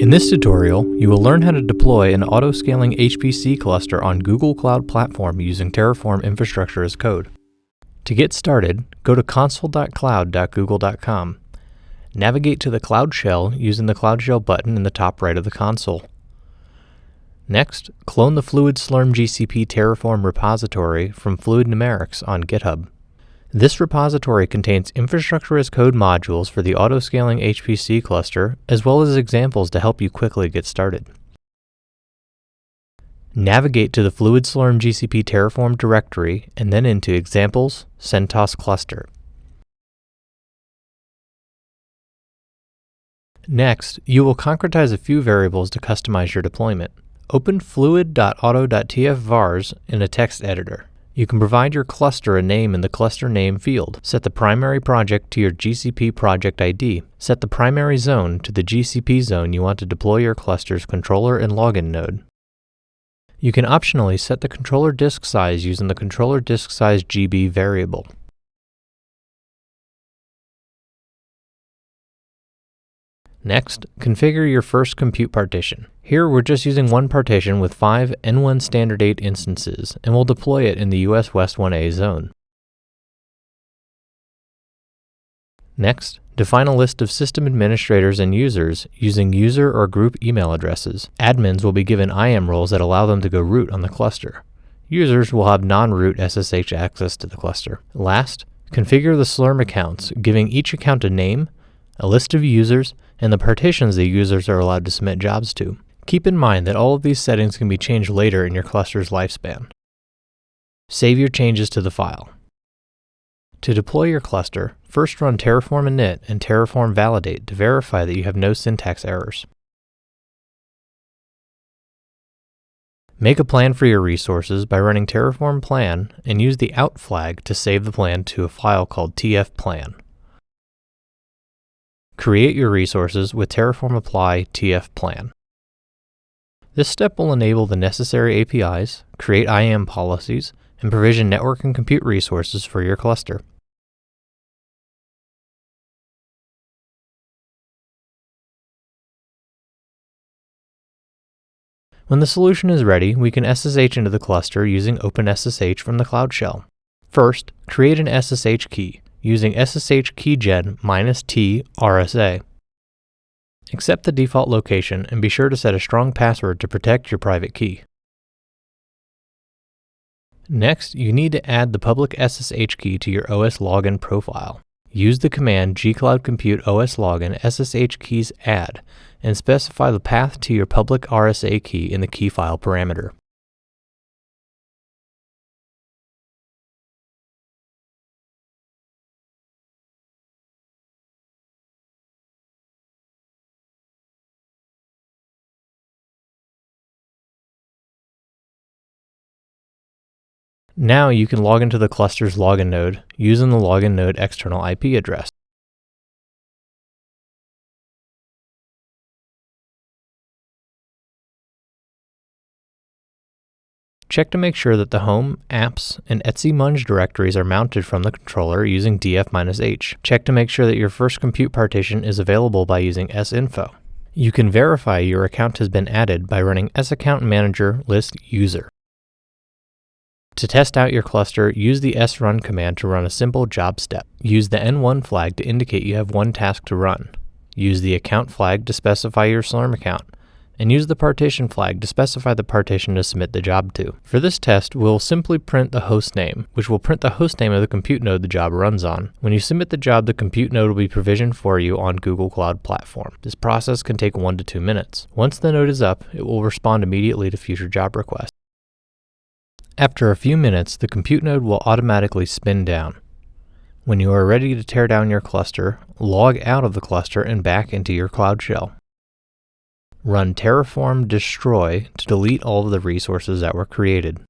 In this tutorial, you will learn how to deploy an auto-scaling HPC cluster on Google Cloud Platform using Terraform infrastructure as code. To get started, go to console.cloud.google.com. Navigate to the Cloud Shell using the Cloud Shell button in the top right of the console. Next, clone the Fluid Slurm GCP Terraform repository from Fluid Numerics on GitHub. This repository contains infrastructure as code modules for the auto-scaling HPC cluster, as well as examples to help you quickly get started. Navigate to the Fluid GCP Terraform directory and then into Examples, CentOS Cluster. Next, you will concretize a few variables to customize your deployment. Open fluid.auto.tf in a text editor. You can provide your cluster a name in the cluster name field. Set the primary project to your GCP project ID. Set the primary zone to the GCP zone you want to deploy your cluster's controller and login node. You can optionally set the controller disk size using the controller disk size GB variable. Next, configure your first compute partition. Here we're just using one partition with five N1 Standard 8 instances, and we'll deploy it in the US West 1A zone. Next, define a list of system administrators and users using user or group email addresses. Admins will be given IAM roles that allow them to go root on the cluster. Users will have non-root SSH access to the cluster. Last, configure the Slurm accounts, giving each account a name, a list of users, and the partitions the users are allowed to submit jobs to. Keep in mind that all of these settings can be changed later in your cluster's lifespan. Save your changes to the file. To deploy your cluster, first run terraform init and terraform validate to verify that you have no syntax errors. Make a plan for your resources by running terraform plan and use the out flag to save the plan to a file called tfplan. Create your resources with Terraform Apply TF Plan. This step will enable the necessary APIs, create IAM policies, and provision network and compute resources for your cluster. When the solution is ready, we can SSH into the cluster using OpenSSH from the Cloud Shell. First, create an SSH key using SSH keygen minus T RSA. Accept the default location and be sure to set a strong password to protect your private key. Next, you need to add the public SSH key to your OS login profile. Use the command gcloud compute os login SSH keys add and specify the path to your public RSA key in the key file parameter. Now you can log into the cluster's login node using the login node external IP address. Check to make sure that the home, apps, and etc munge directories are mounted from the controller using df-h. Check to make sure that your first compute partition is available by using sinfo. You can verify your account has been added by running saccount manager list user. To test out your cluster, use the srun command to run a simple job step. Use the n1 flag to indicate you have one task to run. Use the account flag to specify your Slurm account. And use the partition flag to specify the partition to submit the job to. For this test, we'll simply print the host name, which will print the host name of the compute node the job runs on. When you submit the job, the compute node will be provisioned for you on Google Cloud Platform. This process can take one to two minutes. Once the node is up, it will respond immediately to future job requests. After a few minutes, the compute node will automatically spin down. When you are ready to tear down your cluster, log out of the cluster and back into your Cloud Shell. Run terraform destroy to delete all of the resources that were created.